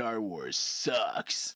Star Wars sucks.